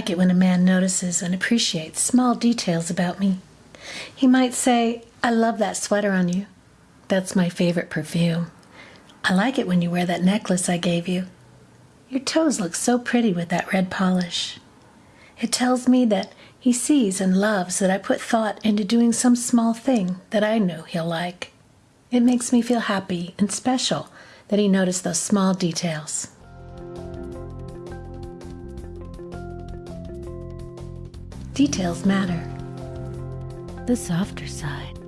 like it when a man notices and appreciates small details about me. He might say, I love that sweater on you. That's my favorite perfume. I like it when you wear that necklace I gave you. Your toes look so pretty with that red polish. It tells me that he sees and loves that I put thought into doing some small thing that I know he'll like. It makes me feel happy and special that he noticed those small details. Details matter. The softer side.